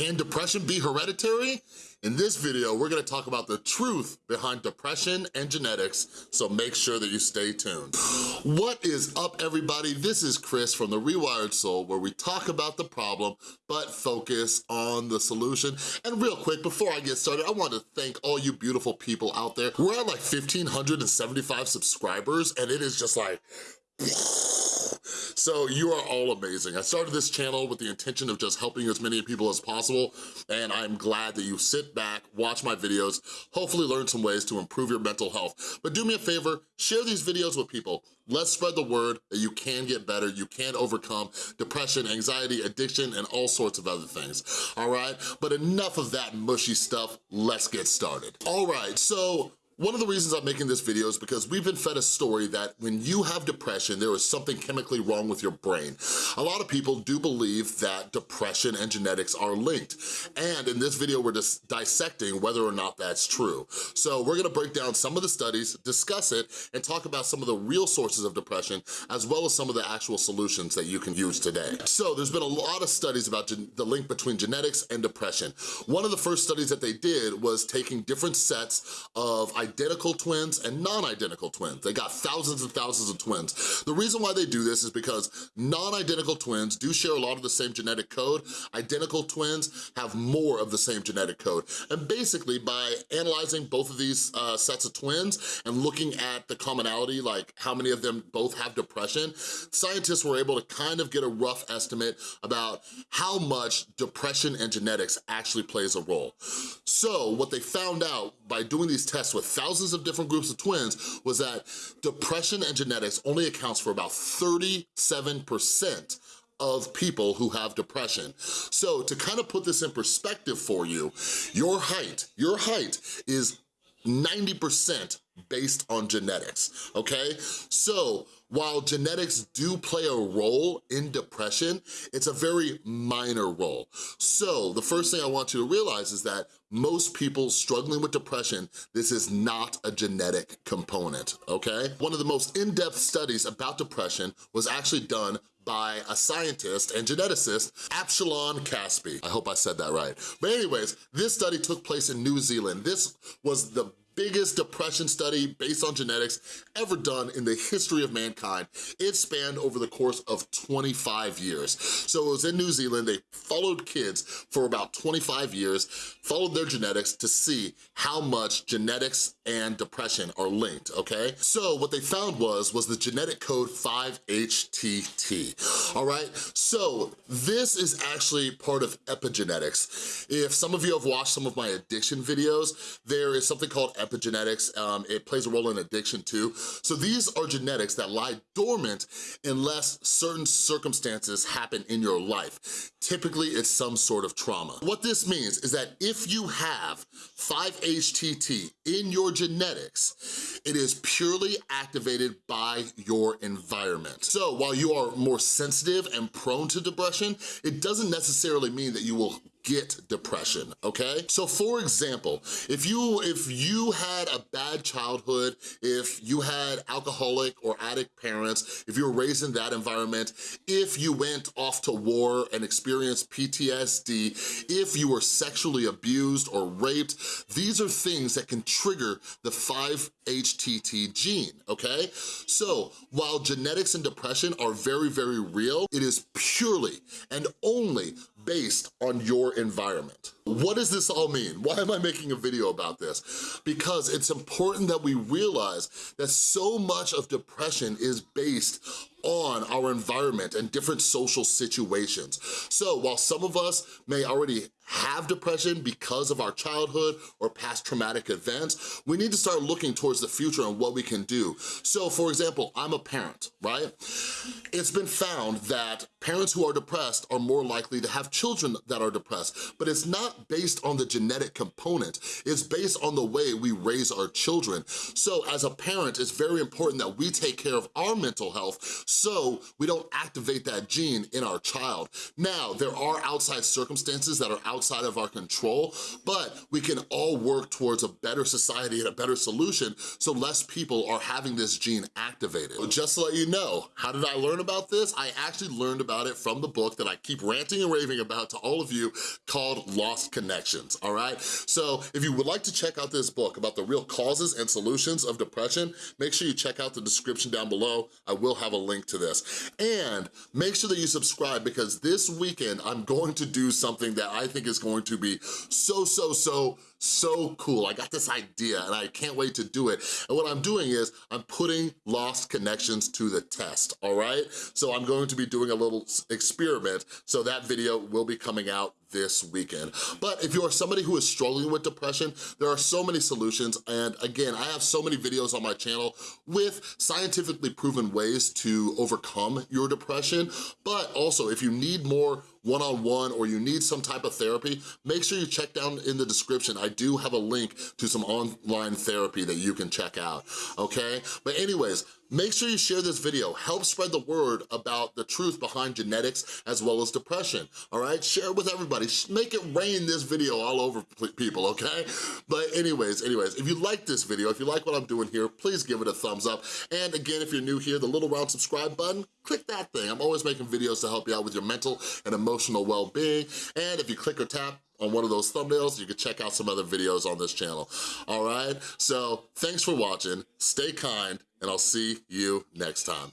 Can depression be hereditary? In this video, we're gonna talk about the truth behind depression and genetics, so make sure that you stay tuned. What is up, everybody? This is Chris from The Rewired Soul, where we talk about the problem, but focus on the solution. And real quick, before I get started, I want to thank all you beautiful people out there. We're at like 1,575 subscribers, and it is just like, so you are all amazing. I started this channel with the intention of just helping as many people as possible, and I'm glad that you sit back, watch my videos, hopefully learn some ways to improve your mental health. But do me a favor, share these videos with people. Let's spread the word that you can get better, you can overcome depression, anxiety, addiction, and all sorts of other things, all right? But enough of that mushy stuff, let's get started. All right, so one of the reasons I'm making this video is because we've been fed a story that when you have depression, there is something chemically wrong with your brain. A lot of people do believe that depression and genetics are linked. And in this video, we're just dissecting whether or not that's true. So we're gonna break down some of the studies, discuss it, and talk about some of the real sources of depression, as well as some of the actual solutions that you can use today. So there's been a lot of studies about the link between genetics and depression. One of the first studies that they did was taking different sets of identical twins and non-identical twins. They got thousands and thousands of twins. The reason why they do this is because non-identical twins do share a lot of the same genetic code. Identical twins have more of the same genetic code. And basically by analyzing both of these uh, sets of twins and looking at the commonality, like how many of them both have depression, scientists were able to kind of get a rough estimate about how much depression and genetics actually plays a role. So what they found out by doing these tests with thousands of different groups of twins was that depression and genetics only accounts for about 37% of people who have depression. So to kind of put this in perspective for you, your height, your height is 90% based on genetics, okay? So while genetics do play a role in depression, it's a very minor role. So the first thing I want you to realize is that most people struggling with depression, this is not a genetic component, okay? One of the most in-depth studies about depression was actually done by a scientist and geneticist, Avshalom Caspi. I hope I said that right. But anyways, this study took place in New Zealand. This was the biggest depression study based on genetics ever done in the history of mankind. It spanned over the course of 25 years. So it was in New Zealand, they followed kids for about 25 years, followed their genetics to see how much genetics and depression are linked, okay? So what they found was, was the genetic code 5-HTT, all right? So this is actually part of epigenetics. If some of you have watched some of my addiction videos, there is something called epigenetics. Um, it plays a role in addiction too. So these are genetics that lie dormant unless certain circumstances happen in your life. Typically, it's some sort of trauma. What this means is that if you have 5-HTT in your genetics, it is purely activated by your environment. So while you are more sensitive and prone to depression, it doesn't necessarily mean that you will get depression, okay? So for example, if you if you had a bad childhood, if you had alcoholic or addict parents, if you were raised in that environment, if you went off to war and experienced PTSD, if you were sexually abused or raped, these are things that can trigger the 5-HTT gene, okay? So while genetics and depression are very, very real, it is purely and only based on your environment. What does this all mean? Why am I making a video about this? Because it's important that we realize that so much of depression is based on our environment and different social situations. So while some of us may already have depression because of our childhood or past traumatic events, we need to start looking towards the future and what we can do. So for example, I'm a parent, right? It's been found that parents who are depressed are more likely to have children that are depressed, but it's not based on the genetic component, it's based on the way we raise our children. So as a parent, it's very important that we take care of our mental health so we don't activate that gene in our child. Now, there are outside circumstances that are outside of our control, but we can all work towards a better society and a better solution so less people are having this gene activated. Just to let you know, how did I learn about this? I actually learned about it from the book that I keep ranting and raving about to all of you called Lost Connections, all right? So if you would like to check out this book about the real causes and solutions of depression, make sure you check out the description down below. I will have a link to this. And make sure that you subscribe because this weekend I'm going to do something that I think is going to be so, so, so, so cool. I got this idea and I can't wait to do it. And what I'm doing is I'm putting Lost Connections to the test, all right? So I'm going to be doing a little experiment, so that video will be coming out this weekend. But if you're somebody who is struggling with depression, there are so many solutions. And again, I have so many videos on my channel with scientifically proven ways to overcome your depression. But also, if you need more one-on-one -on -one or you need some type of therapy, make sure you check down in the description. I do have a link to some online therapy that you can check out, okay? But anyways, Make sure you share this video. Help spread the word about the truth behind genetics as well as depression, all right? Share it with everybody. Make it rain this video all over people, okay? But anyways, anyways, if you like this video, if you like what I'm doing here, please give it a thumbs up. And again, if you're new here, the little round subscribe button, click that thing. I'm always making videos to help you out with your mental and emotional well-being. And if you click or tap on one of those thumbnails, you can check out some other videos on this channel, all right? So thanks for watching, stay kind, and I'll see you next time.